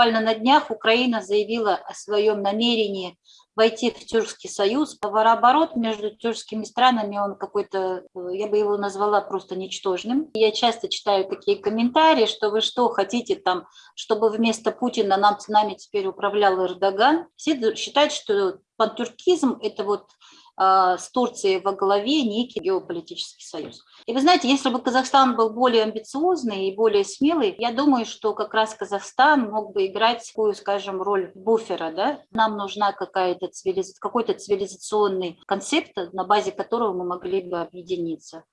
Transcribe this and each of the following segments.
буквально на днях Украина заявила о своем намерении войти в Тюркский союз. Товарооборот между тюркскими странами, он какой-то, я бы его назвала просто ничтожным. Я часто читаю такие комментарии, что вы что, хотите там, чтобы вместо Путина нам с нами теперь управлял Эрдоган. Все считают, что пантюркизм – это вот с Турцией во главе некий геополитический союз. И вы знаете, если бы Казахстан был более амбициозный и более смелый, я думаю, что как раз Казахстан мог бы играть такую, скажем, роль буфера. Да? Нам нужна какая-то цивилиз... какой-то цивилизационный концепт, на базе которого мы могли бы объединиться.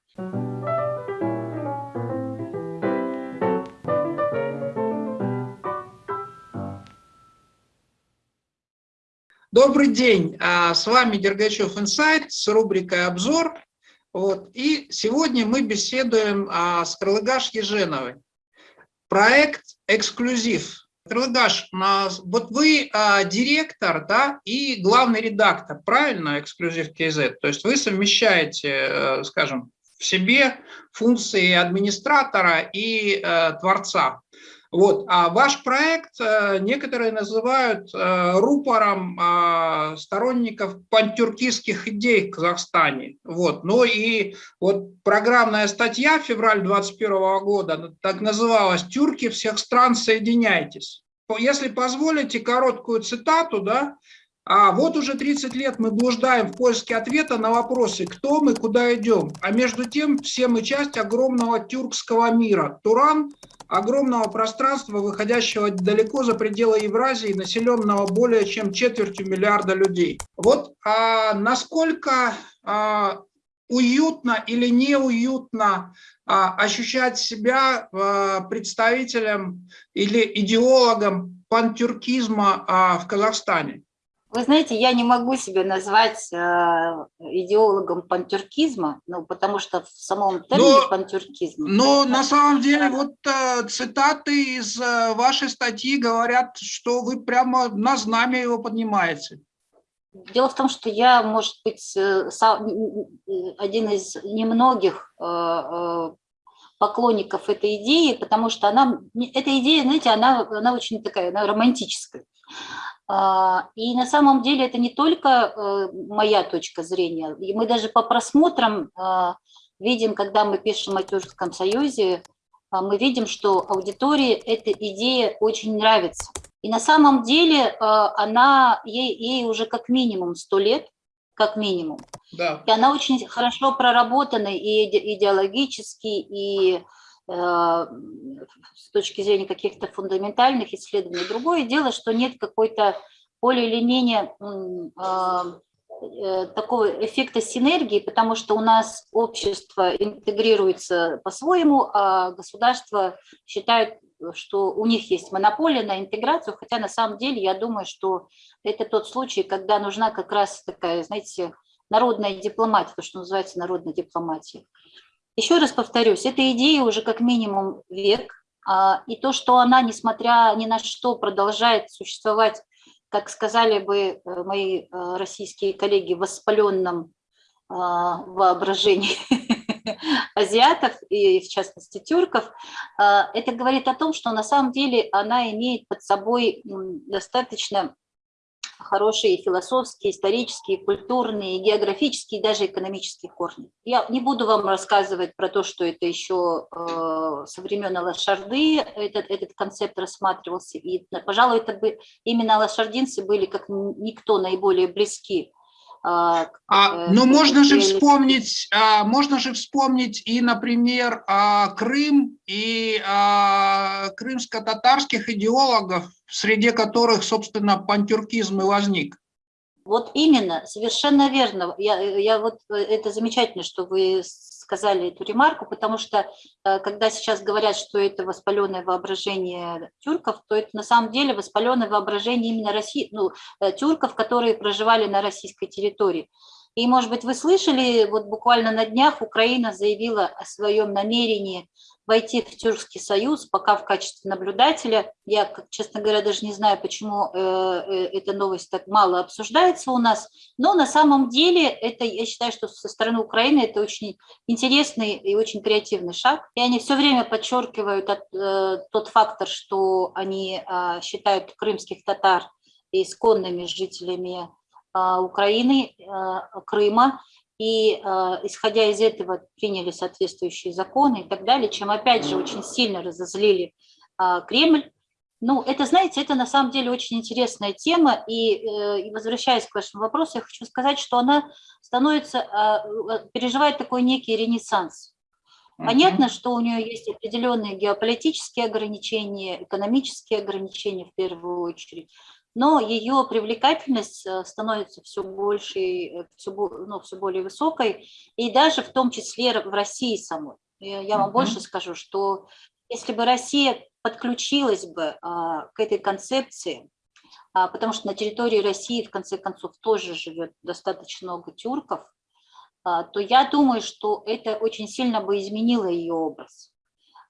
Добрый день, а, с вами Дергачев Инсайт с рубрикой «Обзор». Вот. И сегодня мы беседуем а, с Крылыгаш Еженовой. Проект «Эксклюзив». Крылыгаш, вот вы а, директор да, и главный редактор, правильно, «Эксклюзив КЗ»? То есть вы совмещаете, э, скажем, в себе функции администратора и э, творца. Вот. А ваш проект э, некоторые называют э, рупором э, сторонников пантюркистских идей в Казахстане. Вот. Ну и вот программная статья февраль 2021 года так называлась «Тюрки всех стран, соединяйтесь». Если позволите короткую цитату, да, а вот уже 30 лет мы блуждаем в поиске ответа на вопросы, кто мы, куда идем. А между тем все мы часть огромного тюркского мира. Туран – огромного пространства, выходящего далеко за пределы Евразии, населенного более чем четвертью миллиарда людей. Вот а насколько а, уютно или неуютно а, ощущать себя а, представителем или идеологом пантюркизма а, в Казахстане? Вы знаете, я не могу себя назвать э, идеологом пантюркизма, ну, потому что в самом термине но, пантюркизм... Но на самом деле вот э, цитаты из э, вашей статьи говорят, что вы прямо на знамя его поднимаете. Дело в том, что я, может быть, э, сам, один из немногих э, э, поклонников этой идеи, потому что она, эта идея, знаете, она, она очень такая, она романтическая. А, и на самом деле это не только э, моя точка зрения. И мы даже по просмотрам а, видим, когда мы пишем о Тюркском союзе, а, мы видим, что аудитории эта идея очень нравится. И на самом деле она, ей, ей уже как минимум 100 лет, как минимум. Да. И она очень хорошо проработана и идеологически, и с точки зрения каких-то фундаментальных исследований. Другое дело, что нет какой-то более или менее а, э, такого эффекта синергии, потому что у нас общество интегрируется по-своему, а государство считает, что у них есть монополия на интеграцию, хотя на самом деле я думаю, что это тот случай, когда нужна как раз такая, знаете, народная дипломатия, то, что называется народной дипломатией. Еще раз повторюсь, эта идея уже как минимум век, а, и то, что она, несмотря ни на что, продолжает существовать, как сказали бы э, мои э, российские коллеги, в воспаленном а, воображении азиатов и, в частности, тюрков, а, это говорит о том, что на самом деле она имеет под собой достаточно хорошие философские, исторические, культурные, географические, даже экономические корни. Я не буду вам рассказывать про то, что это еще э, со времен Алашарды этот, этот концепт рассматривался, и, пожалуй, это бы именно лошардинцы были как никто наиболее близки а, а, но можно же вспомнить, а, можно же вспомнить и, например, а, Крым и а, крымско-татарских идеологов, среди которых, собственно, пантюркизм и возник. Вот именно, совершенно верно. Я, я вот, э, это замечательно, что вы сказали эту ремарку, потому что э, когда сейчас говорят, что это воспаленное воображение тюрков, то это на самом деле воспаленное воображение именно России, ну, э, тюрков, которые проживали на российской территории. И, может быть, вы слышали, вот буквально на днях Украина заявила о своем намерении войти в Тюркский союз, пока в качестве наблюдателя. Я, честно говоря, даже не знаю, почему э, э, эта новость так мало обсуждается у нас, но на самом деле это, я считаю, что со стороны Украины это очень интересный и очень креативный шаг. И они все время подчеркивают э, тот фактор, что они э, считают крымских татар исконными жителями э, Украины, э, Крыма, и э, исходя из этого приняли соответствующие законы и так далее, чем опять же очень сильно разозлили э, Кремль. Ну, это, знаете, это на самом деле очень интересная тема, и, э, и возвращаясь к вашему вопросу, я хочу сказать, что она становится, переживает такой некий ренессанс. Понятно, что у нее есть определенные геополитические ограничения, экономические ограничения в первую очередь, но ее привлекательность э, становится все больше, э, все, ну, все более высокой, и даже в том числе в России самой. Я вам uh -huh. больше скажу, что если бы Россия подключилась бы а, к этой концепции, а, потому что на территории России, в конце концов, тоже живет достаточно много тюрков, а, то я думаю, что это очень сильно бы изменило ее образ.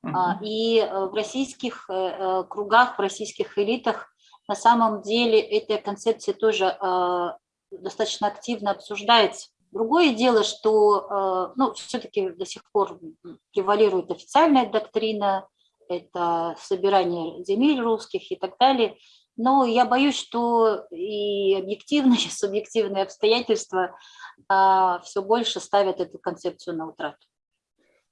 Uh -huh. И э, в российских кругах, в российских элитах на самом деле эта концепция тоже а, достаточно активно обсуждается. Другое дело, что а, ну, все-таки до сих пор превалирует официальная доктрина, это собирание земель русских и так далее. Но я боюсь, что и объективные, и субъективные обстоятельства а, все больше ставят эту концепцию на утрату.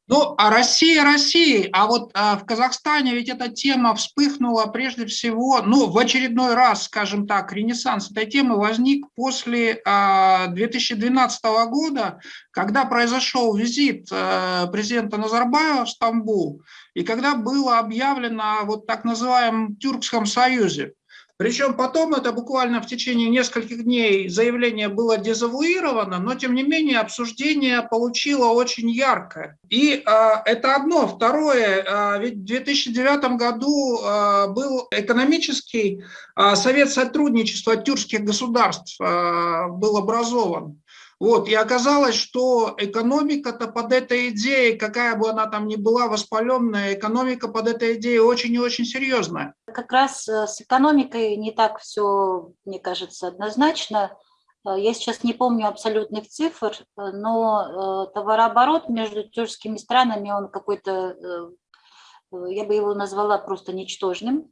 Ну, а Россия, Россия, а вот а, в Казахстане ведь эта тема вспыхнула прежде всего, ну, в очередной раз, скажем так, ренессанс этой темы возник после а, 2012 года, когда произошел визит а, президента Назарбаева в Стамбул, и когда было объявлено вот так называемом Тюркском союзе. Причем потом это буквально в течение нескольких дней заявление было дезавуировано, но тем не менее обсуждение получило очень яркое. И а, это одно. Второе, а, ведь в 2009 году а, был экономический а, совет сотрудничества тюркских государств, а, был образован. Вот, и оказалось, что экономика-то под этой идеей, какая бы она там ни была воспаленная, экономика под этой идеей очень и очень серьезная. Как раз э, с экономикой не так все, мне кажется, однозначно. Э, я сейчас не помню абсолютных цифр, э, но товарооборот между тюркскими странами, он какой-то, я бы его назвала просто ничтожным.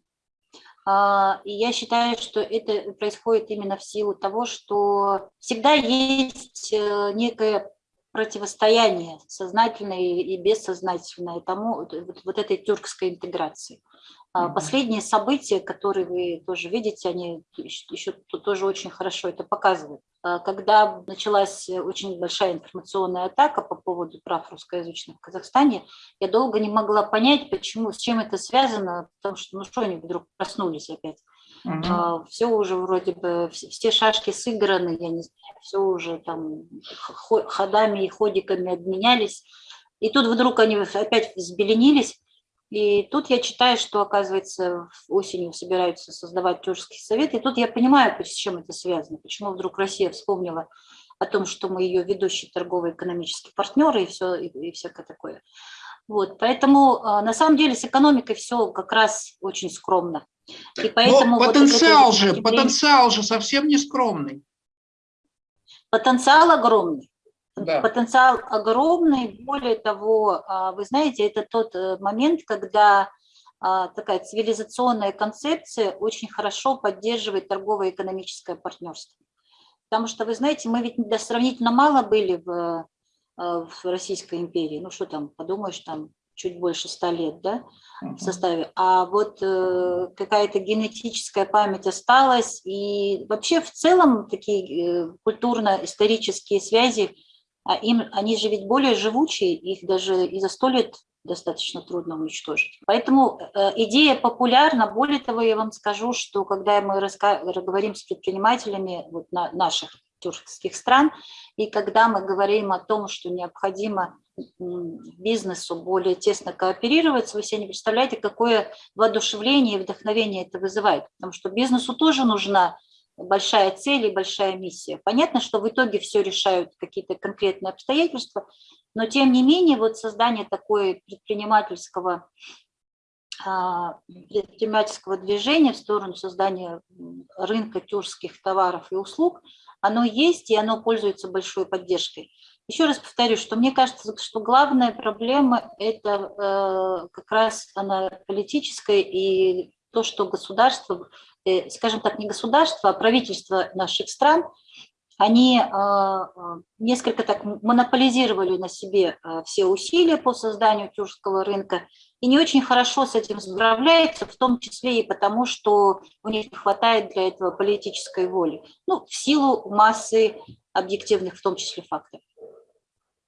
А, и я считаю, что это происходит именно в силу того, что всегда есть некое противостояние сознательное и бессознательное тому, вот этой тюркской интеграции. А, последние события, которые вы тоже видите, они еще тоже очень хорошо это показывают. А, когда началась очень большая информационная атака по поводу прав русскоязычных в Казахстане, я долго не могла понять, почему, с чем это связано, потому что, ну что они вдруг проснулись опять. Угу. Все уже вроде бы, все шашки сыграны, я не знаю, все уже там ходами и ходиками обменялись. И тут вдруг они опять взбеленились, и тут я читаю, что, оказывается, осенью собираются создавать тюркский совет, и тут я понимаю, с чем это связано, почему вдруг Россия вспомнила о том, что мы ее ведущий торгово-экономический партнер и, все, и, и всякое такое. Вот, поэтому а, на самом деле с экономикой все как раз очень скромно. И поэтому Но потенциал вот же, потенциал же совсем не скромный. Потенциал огромный. Да. Потенциал огромный. Более того, а, вы знаете, это тот э, момент, когда а, такая цивилизационная концепция очень хорошо поддерживает торгово-экономическое партнерство. Потому что, вы знаете, мы ведь сравнительно мало были в, э, в Российской империи. Ну что там, подумаешь, там чуть больше ста лет да, в составе. А вот э, какая-то генетическая память осталась. И вообще в целом такие э, культурно-исторические связи а им, они же ведь более живучие, их даже и за сто лет достаточно трудно уничтожить. Поэтому э, идея популярна. Более того, я вам скажу, что когда мы говорим с предпринимателями вот на наших тюркских стран, и когда мы говорим о том, что необходимо бизнесу более тесно кооперироваться, вы себе не представляете, какое воодушевление и вдохновение это вызывает. Потому что бизнесу тоже нужна большая цель и большая миссия. Понятно, что в итоге все решают какие-то конкретные обстоятельства, но тем не менее вот создание такой предпринимательского а, предпринимательского движения в сторону создания рынка тюркских товаров и услуг, оно есть и оно пользуется большой поддержкой. Еще раз повторю, что мне кажется, что главная проблема – это э, как раз она политическая и то, что государство, скажем так, не государство, а правительство наших стран – они а, а, несколько так монополизировали на себе все усилия по созданию тюркского рынка и не очень хорошо с этим справляются, в том числе и потому, что у них не хватает для этого политической воли, ну, в силу массы объективных, в том числе, факторов.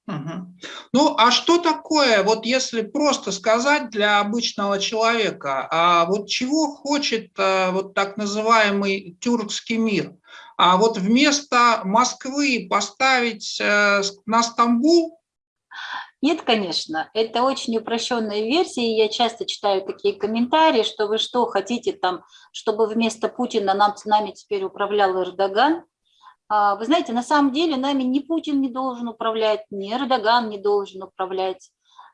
Ну, а что такое, вот если просто сказать для обычного человека, а вот чего хочет вот так называемый тюркский мир? а вот вместо Москвы поставить э, на Стамбул? Нет, конечно, это очень упрощенная версия, я часто читаю такие комментарии, что вы что, хотите там, чтобы вместо Путина нам, с нами теперь управлял Эрдоган? А, вы знаете, на самом деле нами ни Путин не должен управлять, ни Эрдоган не должен управлять,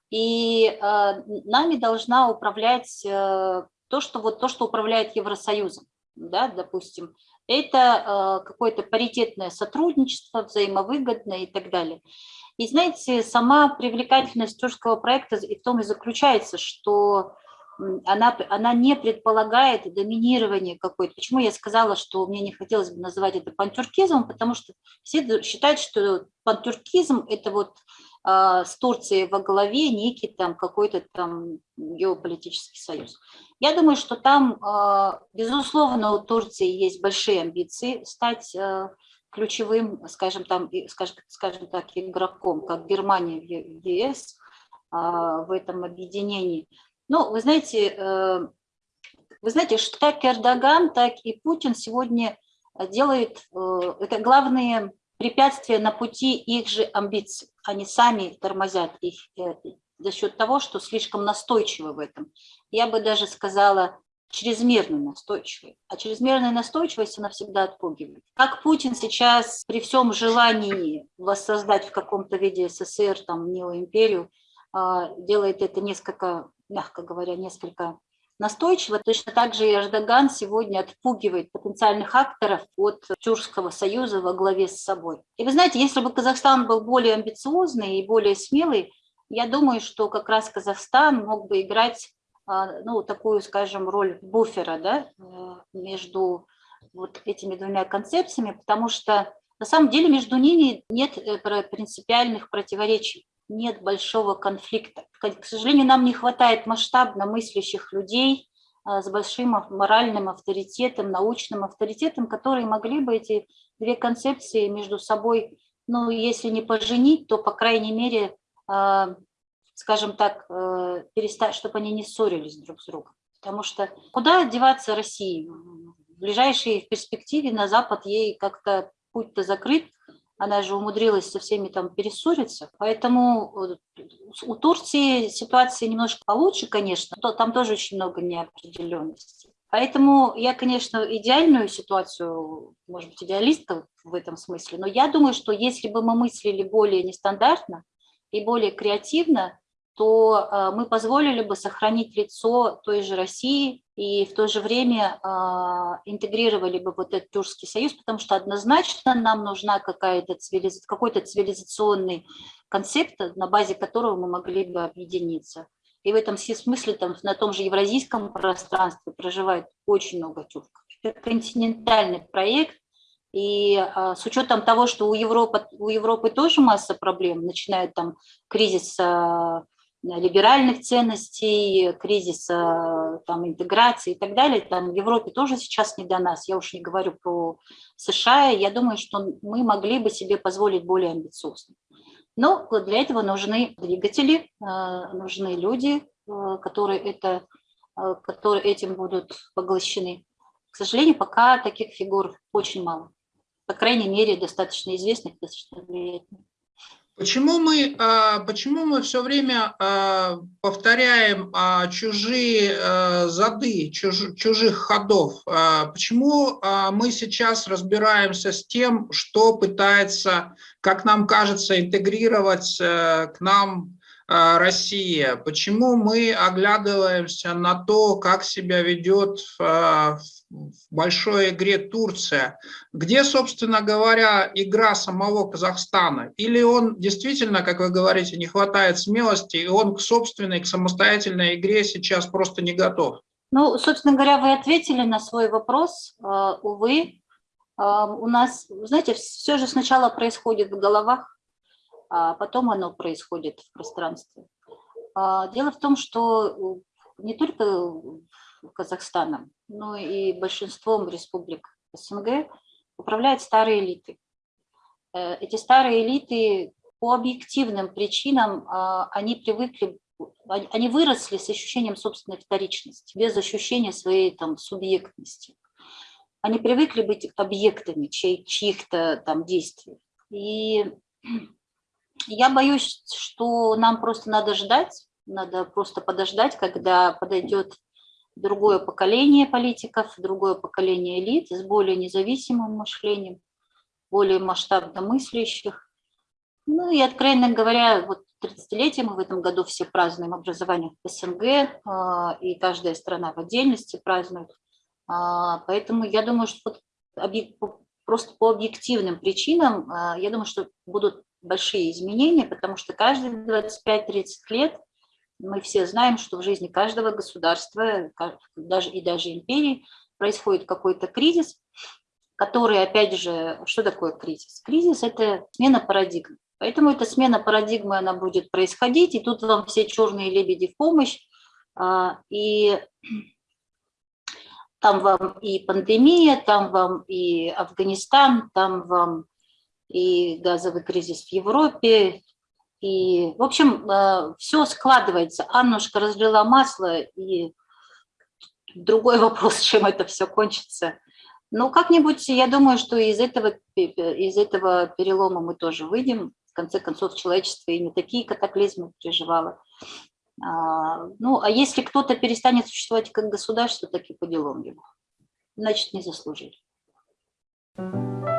и э, нами должна управлять э, то, что, вот, то, что управляет Евросоюзом, да, допустим, это э, какое-то паритетное сотрудничество, взаимовыгодное и так далее. И знаете, сама привлекательность тюркского проекта и в том и заключается, что она, она не предполагает доминирование какое-то. Почему я сказала, что мне не хотелось бы называть это пантюркизмом, потому что все считают, что пантюркизм – это вот а, с Турцией во главе некий там какой-то там геополитический союз. Я думаю, что там, а, безусловно, у Турции есть большие амбиции стать а, ключевым, скажем, там, скажем, скажем так, игроком, как Германия в ЕС в этом объединении. Ну, вы знаете, э, вы знаете, что как Эрдоган, так и Путин сегодня делают, э, это главные препятствия на пути их же амбиций. Они сами тормозят их э, за счет того, что слишком настойчивы в этом. Я бы даже сказала, чрезмерно настойчивой. А чрезмерная настойчивость, она всегда отпугивает. Как Путин сейчас при всем желании воссоздать в каком-то виде СССР, там, неоимперию, делает это несколько, мягко говоря, несколько настойчиво. Точно так же Эрдоган сегодня отпугивает потенциальных акторов от Тюркского союза во главе с собой. И вы знаете, если бы Казахстан был более амбициозный и более смелый, я думаю, что как раз Казахстан мог бы играть а, ну, такую, скажем, роль буфера да, э, между вот этими двумя концепциями, потому что на самом деле между ними нет э, принципиальных противоречий нет большого конфликта. К сожалению, нам не хватает масштабно мыслящих людей а, с большим моральным авторитетом, научным авторитетом, которые могли бы эти две концепции между собой, ну, если не поженить, то, по крайней мере, а, скажем так, э, перестать, чтобы они не ссорились друг с другом. Потому что куда деваться России? В ближайшей перспективе на Запад ей как-то путь-то закрыт, она же умудрилась со всеми там перессориться, поэтому э, у Турции ситуация немножко получше, конечно, но там тоже очень много неопределенностей. Поэтому я, конечно, идеальную ситуацию, может быть, идеалистка в этом смысле, но я думаю, что если бы мы мыслили более нестандартно и более креативно, то э, мы позволили бы сохранить лицо той же России и в то же время э, интегрировали бы вот этот Тюркский союз, потому что однозначно нам нужна какая-то цивилиз... какой-то цивилизационный концепт, на базе которого мы могли бы объединиться. И в этом смысле там, на том же евразийском пространстве проживает очень много тюрков. Это континентальный проект, и а, с учетом того, что у Европы, у Европы тоже масса проблем, начиная там кризис а, либеральных ценностей, кризиса там, интеграции и так далее. Там в Европе тоже сейчас не до нас, я уж не говорю про США. Я думаю, что мы могли бы себе позволить более амбициозно. Но для этого нужны двигатели, э, нужны люди, э, которые, это, э, которые этим будут поглощены. К сожалению, пока таких фигур очень мало. По крайней мере, достаточно известных, достаточно влиятельных. Почему мы, а, почему мы все время а, повторяем а, чужие зады, чужих ходов? Почему мы сейчас разбираемся с тем, что пытается, как нам кажется, интегрировать к нам Россия, почему мы оглядываемся на то, как себя ведет а, в большой игре Турция, где, собственно говоря, игра самого Казахстана, или он действительно, как вы говорите, не хватает смелости, и он к собственной, к самостоятельной игре сейчас просто не готов? Ну, собственно говоря, вы ответили на свой вопрос, а, увы, у нас, знаете, все же сначала происходит в головах, а потом оно происходит в пространстве. А, дело в том, что не только Казахстаном, но и большинством республик СНГ управляют старые элиты. Э, эти старые элиты по объективным причинам, а, они привыкли, они выросли с ощущением собственной вторичности, без ощущения своей там, субъектности. Они привыкли быть объектами чьих-то там действий. И я боюсь, что нам просто надо ждать, надо просто подождать, когда подойдет другое поколение политиков, другое поколение элит с более независимым мышлением, более масштабно мыслящих. Ну и, откровенно говоря, вот 30-летие мы в этом году все празднуем образование в СНГ, а, и каждая страна в отдельности празднует. А, поэтому я думаю, что вот просто по объективным причинам, а, я думаю, что будут большие изменения, потому что каждые 25-30 лет мы все знаем, что в жизни каждого государства даже, и даже империи происходит какой-то кризис, который, опять же, что такое кризис? Кризис – это смена парадигмы. Поэтому эта смена парадигмы, она будет происходить, и тут вам все черные лебеди в помощь, а, и там вам и пандемия, там вам и Афганистан, там вам и газовый кризис в Европе. И, в общем, э, все складывается. Аннушка разлила масло, и другой вопрос, чем это все кончится. Но как-нибудь, я думаю, что из этого, из этого перелома мы тоже выйдем. В конце концов, человечество и не такие катаклизмы переживало. А, ну, а если кто-то перестанет существовать как государство, так и по делам его. Значит, не заслужили. Thank you.